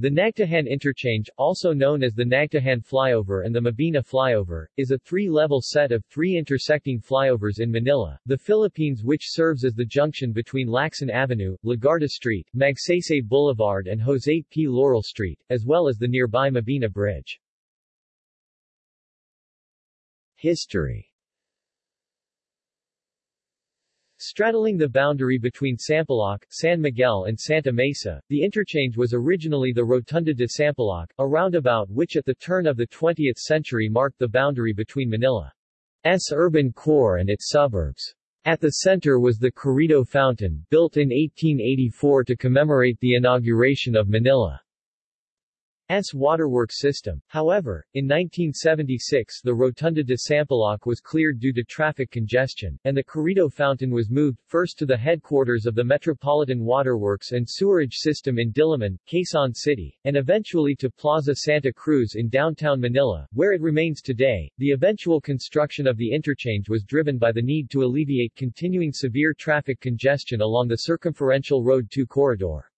The Nagtahan Interchange, also known as the Nagtahan Flyover and the Mabini Flyover, is a three-level set of three intersecting flyovers in Manila, the Philippines which serves as the junction between Lacson Avenue, Legarda Street, Magsaysay Boulevard and Jose P. Laurel Street, as well as the nearby Mabini Bridge. History Straddling the boundary between Sampaloc, San Miguel and Santa Mesa, the interchange was originally the Rotunda de Sampaloc, a roundabout which at the turn of the 20th century marked the boundary between Manila's urban core and its suburbs. At the center was the Carriedo Fountain, built in 1884 to commemorate the inauguration of Manila. S waterworks system. However, in 1976 the Rotunda de Sampaloc was cleared due to traffic congestion, and the Carriedo Fountain was moved, first to the headquarters of the Metropolitan Waterworks and Sewerage System in Diliman, Quezon City, and eventually to Plaza Santa Cruz in downtown Manila, where it remains today. The eventual construction of the interchange was driven by the need to alleviate continuing severe traffic congestion along the circumferential Road 2 corridor.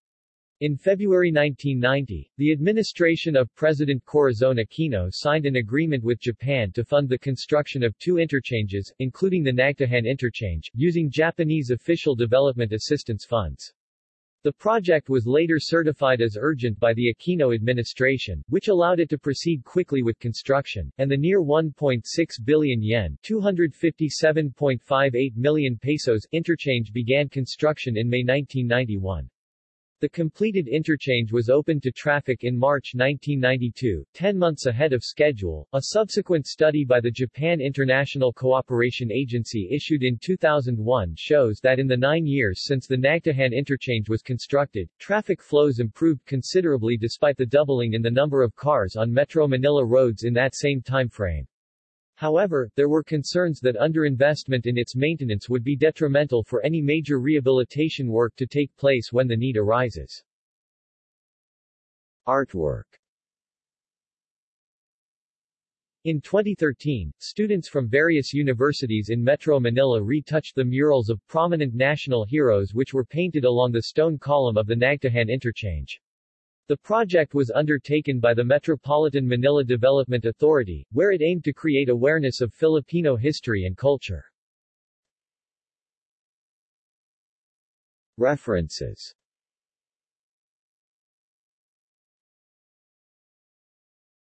In February 1990, the administration of President Corazon Aquino signed an agreement with Japan to fund the construction of two interchanges, including the Nagtahan interchange, using Japanese official development assistance funds. The project was later certified as urgent by the Aquino administration, which allowed it to proceed quickly with construction, and the near 1.6 billion yen 257.58 million pesos interchange began construction in May 1991. The completed interchange was opened to traffic in March 1992, 10 months ahead of schedule. A subsequent study by the Japan International Cooperation Agency issued in 2001 shows that in the nine years since the Nagtahan interchange was constructed, traffic flows improved considerably despite the doubling in the number of cars on Metro Manila roads in that same time frame. However, there were concerns that underinvestment in its maintenance would be detrimental for any major rehabilitation work to take place when the need arises. Artwork in 2013, students from various universities in Metro Manila retouched the murals of prominent national heroes which were painted along the stone column of the Nagtahan interchange. The project was undertaken by the Metropolitan Manila Development Authority, where it aimed to create awareness of Filipino history and culture. References